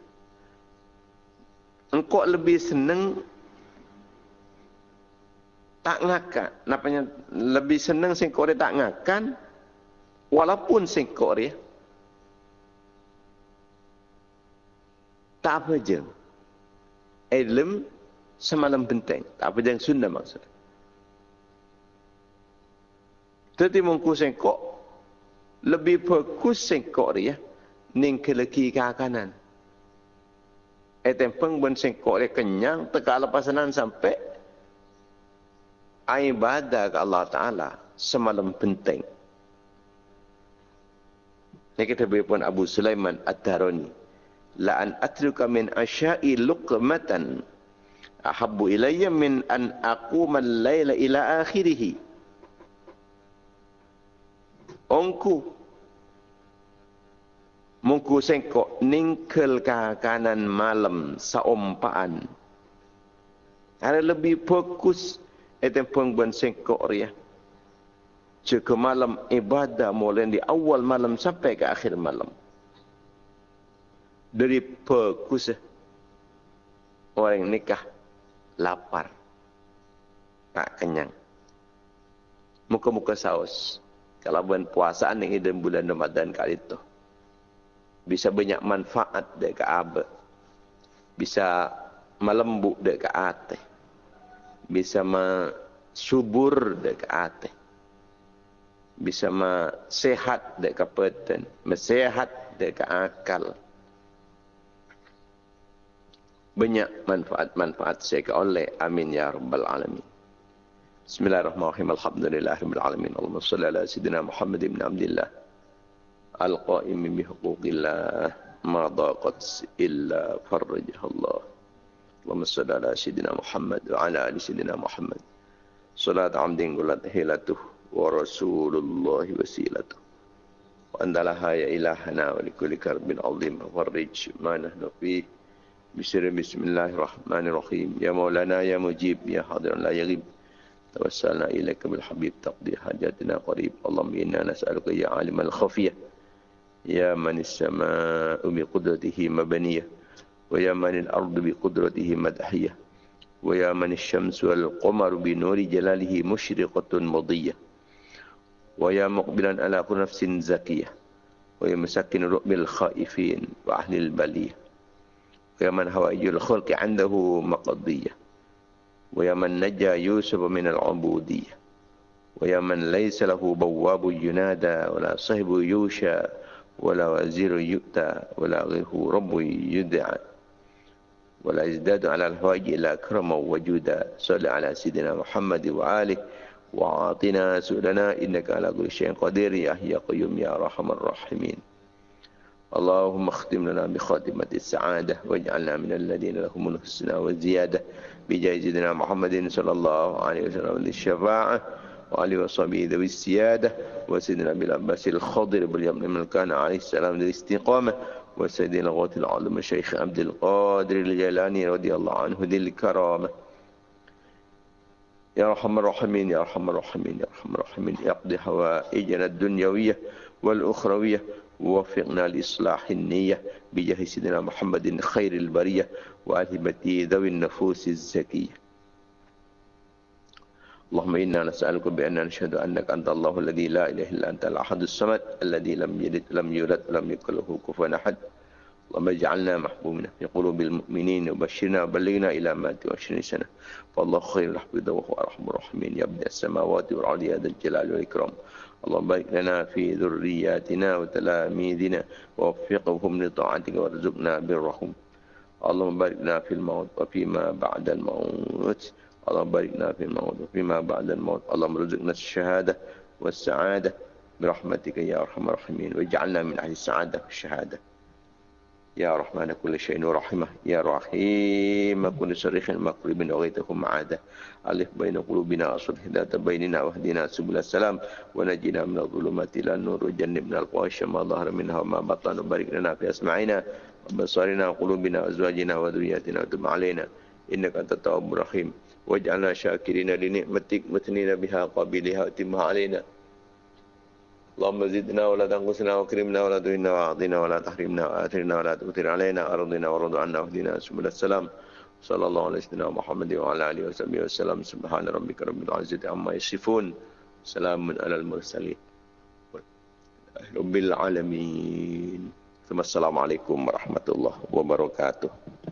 Engkau lebih senang tak ngakan. Napanya lebih senang singkok dia tak ngakan walaupun singkok dia tak apa je. Ilm semalam penting. Tak apa je sunnah maksud. Tetapi mungku singkok lebih fokus singkok dia ning ke leki ke kanan. Etempeng ben singkok dia kenyang teka lepasanan sampai ibadah ke Allah Ta'ala semalam penting. Ini kita beri pun Abu Sulaiman Ad-Darani. La'an atruka min asya'i luqmatan ahabbu ilayya min an aquma al-layla ila akhirih. Ongku Mungku sengkok ningkel kanan malam saumpaan. Ada lebih fokus itu pun buat sengkok dia. Jika malam ibadah mulai di awal malam sampai ke akhir malam. Dari pekus orang nikah lapar. Tak kenyang. Muka-muka saus. Kalau buat puasaan ini dalam bulan Ramadan kali itu. Bisa banyak manfaat dekat abad. Bisa melembut dekat hati bisa subur dekat hati. bisa ma sehat dek kapeten, mesehat dek akal. Banyak manfaat-manfaat saya oleh. Amin ya rabbal alamin. Bismillahirrahmanirrahim. Alhamdulillah rabbil alamin. Allahumma salli ala sayyidina Muhammad ibn Abdullah. Al-qa'im bi huquqillah ma daqat illa farajah Allah. اللهم صل على سيدنا محمد وعلى آل سيدنا محمد. صلاة عمد قلت هيلته ورسول الله وسيلته. وأنت لها يا إلهنا ولكل كرب عظيم فرج ما نحن فيه. بسر بسم الله الرحمن الرحيم. يا مولانا يا مجيب يا حاضر لا يغيب. توسلنا إليك بالحبيب تقضي حاجاتنا قريب. اللهم إنا نسألك يا عالم الخفية. يا من السماء بقدرته مبنية. ويا من الأرض بقدرته مدحية ويا من الشمس والقمر بنور جلاله مشرقة مضية ويا مقبلا على كل نفس زكية ويا مسكن رؤب الخائفين وأهل البلية ويا من هوائج الخلق عنده مقضية ويا من نجى يوسف من العبودية ويا من ليس له بواب ينادى ولا صهب يوشى ولا وزير يؤتى ولا غيره رب يدعى. ولا يزداد على الهواج إلا كرما وجودا صل على سيدنا محمد وآله وعاطنا سؤلنا إنك على كل شيء قدير يا يا قيوم يا رحم الراحمين. اللهم اختم لنا بخاتمة السعادة واجعلنا من الذين لهم الحسنى والزيادة بجاه سيدنا محمد صلى الله عليه وسلم للشفاعة وعلي وصحبه ذوي السيادة وسيدنا أبي العباس الخضر باليمن من كان عليه السلام للاستقامة وسيدنا غوث العظم الشيخ عبد القادر الجيلاني رضي الله عنه ذي الكرامة. يا رحم الرحمين يا رحم الرحمين يا رحم الرحمين يقضي حوائجنا الدنيوية والأخروية ووفقنا لإصلاح النية بجاه سيدنا محمد خير البرية وأهبة ذوي النفوس الزكية. اللهم إنا نسألك بأن نشهد أنك أنت الله الذي لا إله إلا أنت الأحد الصمد الذي لم يلد لم يولد ولم يكن له كفوا أحد. اللهم اجعلنا محبوبنا في قلوب المؤمنين وبشرنا وبلغنا إلى ما وعشرين سنة. فالله خير الحفظ وهو أرحم الراحمين يا السماوات والأرض يا ذا الجلال والإكرام. اللهم بارك لنا في ذرياتنا وتلاميذنا ووفقهم لطاعتك وارزقنا برهم. اللهم بارك لنا في الموت وفيما بعد الموت. اللهم باركنا في الموت وفيما بعد الموت. اللهم رزقنا الشهادة والسعادة برحمتك يا أرحم الراحمين. واجعلنا من أهل السعادة في الشهادة يا رحمن كل شيء ورحمة يا رحيم كل صريخ مقرب وغيتكم معادة ألف بين قلوبنا أصل ذات بيننا واهدنا سبل السلام. ونجنا من الظلمات إلى النور. وجنبنا الفواحش ما ظهر منها وما بطن. وبارك لنا في أسماعنا وبصارنا وقلوبنا وأزواجنا وذرياتنا وتب علينا. إنك أنت التواب الرحيم. واجعلنا شاكرين لنعمتك مثنين بها قابلها وتمها علينا اللهم زدنا ولا تنقصنا وكرمنا ولا تهنا واعطنا ولا تحرمنا وآثرنا ولا تؤثر علينا أرضنا ورض عنا واهدنا سبل السلام صلى الله عليه سيدنا محمد وعلى آله وصحبه وسلم سبحان ربك رب العزة عما يصفون سلام على المرسلين رب العالمين ثم السلام عليكم ورحمة الله وبركاته